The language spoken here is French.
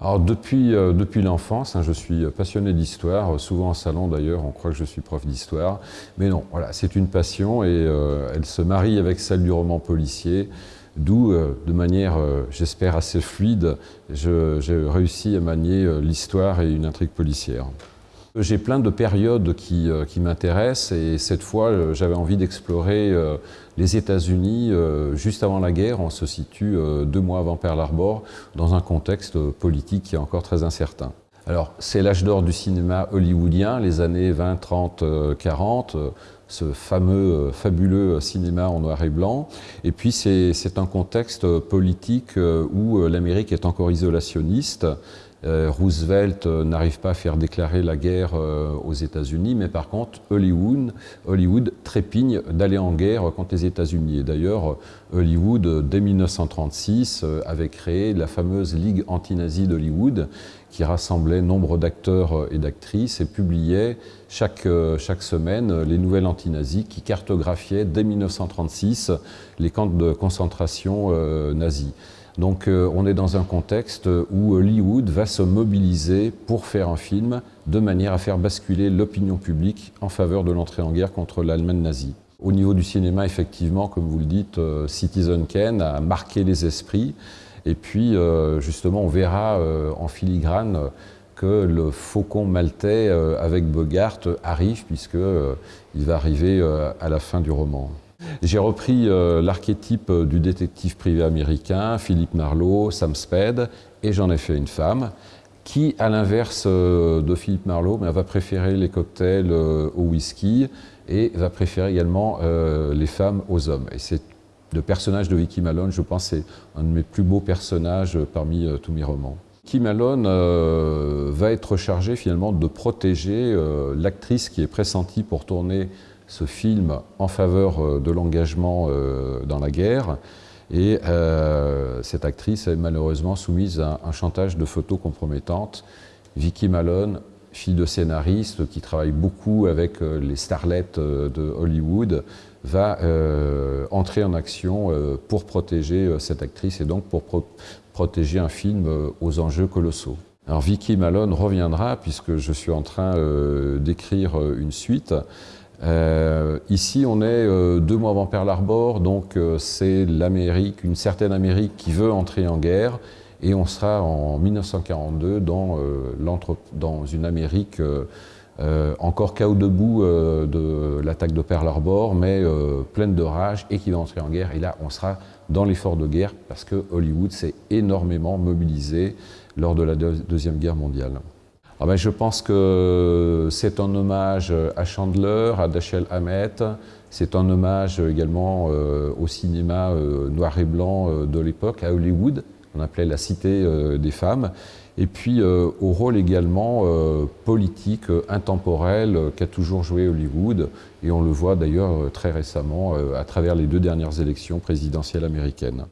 Alors depuis, euh, l'enfance, hein, je suis passionné d'histoire, souvent en salon d'ailleurs, on croit que je suis prof d'histoire, mais non, voilà, c'est une passion et euh, elle se marie avec celle du roman policier, d'où, euh, de manière, j'espère, assez fluide, j'ai réussi à manier l'histoire et une intrigue policière. J'ai plein de périodes qui, euh, m'intéressent et cette fois euh, j'avais envie d'explorer euh, les États-Unis juste avant la guerre. On se situe deux mois avant Pearl Harbor dans un contexte politique qui est encore très incertain. Alors c'est l'âge d'or du cinéma hollywoodien, les années 20, 30, 40, ce fameux, fabuleux cinéma en noir et blanc. Et puis c'est un contexte politique où l'Amérique est encore isolationniste Roosevelt euh, n'arrive pas à faire déclarer la guerre euh, aux États-Unis, mais par contre, Hollywood, trépigne d'aller en guerre contre les États-Unis. Et d'ailleurs, Hollywood, dès 1936, avait créé la fameuse Ligue anti-nazie d'Hollywood, qui rassemblait nombre d'acteurs et d'actrices et publiait chaque, chaque semaine les nouvelles anti-nazis qui cartographiaient dès 1936 les camps de concentration nazis. Donc euh, on est dans un contexte où Hollywood va se mobiliser pour faire un film de manière à faire basculer l'opinion publique en faveur de l'entrée en guerre contre l'Allemagne nazie. Au niveau du cinéma, effectivement, comme vous le dites, euh, Citizen Kane a marqué les esprits. Et puis, euh, justement, on verra en filigrane que le faucon maltais avec Bogart arrive, puisqu'il va arriver à la fin du roman. J'ai repris euh, l'archétype du détective privé américain, Philippe Marlowe, Sam Spade, et j'en ai fait une femme qui, à l'inverse euh, de Philippe Marlowe, va préférer les cocktails euh, au whisky et va préférer également les femmes aux hommes. Et c'est le personnage de Vicky Malone, je pense, c'est un de mes plus beaux personnages parmi tous mes romans. Vicky Malone va être chargée finalement de protéger l'actrice qui est pressentie pour tourner ce film en faveur euh, de l'engagement euh, dans la guerre. Et euh, cette actrice est malheureusement soumise à un chantage de photos compromettantes. Vicky Malone, fille de scénariste qui travaille beaucoup avec les starlets de Hollywood, va entrer en action pour protéger cette actrice et donc pour protéger un film aux enjeux colossaux. Alors Vicky Malone reviendra puisque je suis en train d'écrire une suite euh, ici, on est euh, deux mois avant Pearl Harbor, donc euh, c'est l'Amérique, une certaine Amérique qui veut entrer en guerre, et on sera en 1942 dans, dans une Amérique encore chaos debout de l'attaque de Pearl Harbor, mais pleine de rage et qui va entrer en guerre. Et là, on sera dans l'effort de guerre parce que Hollywood s'est énormément mobilisé lors de la Deuxième Guerre mondiale. Ah ben, je pense que c'est un hommage à Chandler, à Dashiell Hammett, c'est un hommage également euh, au cinéma euh, noir et blanc euh, de l'époque, à Hollywood, on appelait la cité des femmes, et puis au rôle également politique, intemporel qu'a toujours joué Hollywood, et on le voit d'ailleurs très récemment à travers les deux dernières élections présidentielles américaines.